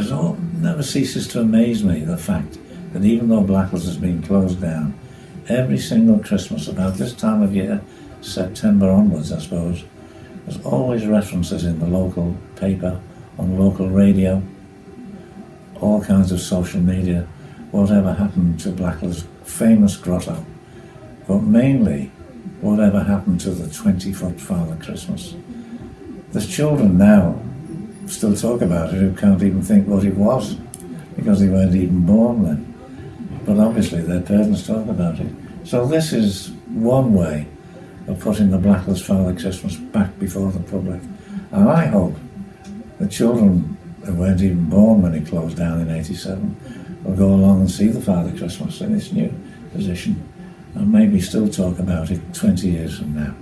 has all, never ceases to amaze me the fact that even though Blackwell's has been closed down, every single Christmas about this time of year, September onwards, I suppose, there's always references in the local paper, on local radio, all kinds of social media, whatever happened to Blackwell's famous grotto, but mainly whatever happened to the 20 foot Father Christmas. There's children now still talk about it who can't even think what it was because they weren't even born then. But obviously their parents talk about it. So this is one way of putting the Blackwell's Father Christmas back before the public. And I hope the children who weren't even born when it closed down in 87 will go along and see the Father Christmas in its new position and maybe still talk about it 20 years from now.